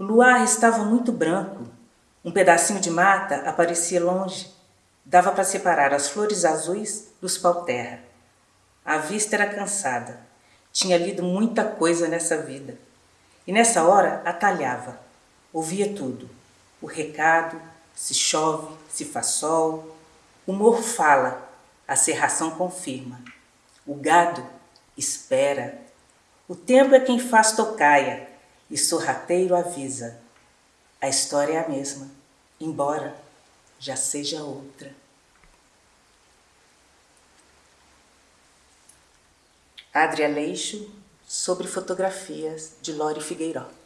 O luar estava muito branco. Um pedacinho de mata aparecia longe. Dava para separar as flores azuis dos pau-terra. A vista era cansada. Tinha lido muita coisa nessa vida. E nessa hora atalhava. Ouvia tudo. O recado, se chove, se faz sol. O morro fala, a serração confirma. O gado espera. O tempo é quem faz tocaia e sorrateiro avisa. A história é a mesma, embora já seja outra. Adria Leixo, sobre fotografias de Lore Figueiró.